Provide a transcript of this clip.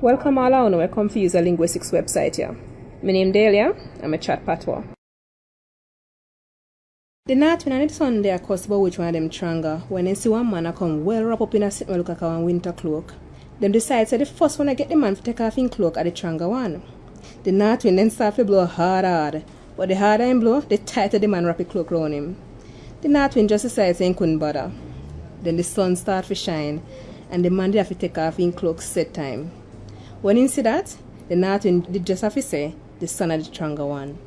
Welcome all and welcome to User Linguistics website here. My name is Delia, I'm a chat patwa. The night when I need Sunday I cuss about which one of them tranga when I see one man I come well wrap up in a sit look like a winter cloak. Them decide say the first one I get the man to take off in cloak at the tranga one. The night when then start to blow hard hard. But the harder him blow, the tighter the man wrap the cloak round him. The night when just decide saying couldn't bother. Then the sun start to shine and the man did have to take off in cloak set time. When he see that, the north wind did just have to say, the sun of the stronger one.